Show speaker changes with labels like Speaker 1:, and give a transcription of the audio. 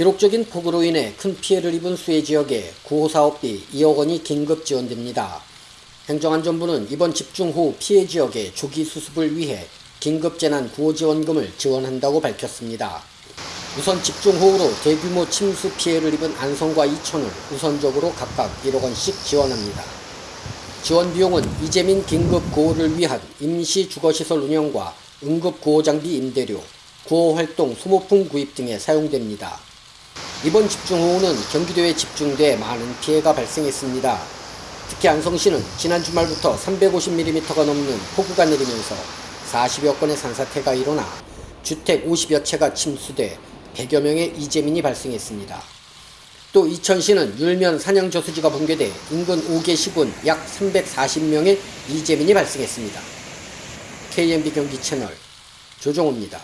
Speaker 1: 기록적인 폭우로 인해 큰 피해를 입은 수해 지역에 구호사업비 2억 원이 긴급 지원됩니다. 행정안전부는 이번 집중호우 피해 지역의 조기 수습을 위해 긴급재난 구호 지원금을 지원한다고 밝혔습니다. 우선 집중호우로 대규모 침수 피해를 입은 안성과 이천을 우선적으로 각각 1억 원씩 지원합니다. 지원 비용은 이재민 긴급 구호를 위한 임시 주거시설 운영과 응급 구호 장비 임대료, 구호 활동 소모품 구입 등에 사용됩니다. 이번 집중 호우는 경기도에 집중돼 많은 피해가 발생했습니다. 특히 안성시는 지난 주말부터 350mm가 넘는 폭우가 내리면서 40여 건의 산사태가 일어나 주택 50여 채가 침수돼 100여 명의 이재민이 발생했습니다. 또 이천시는 율면 산양저수지가 붕괴돼 인근 5개 시군 약 340명의 이재민이 발생했습니다. KMB 경기 채널 조정호입니다.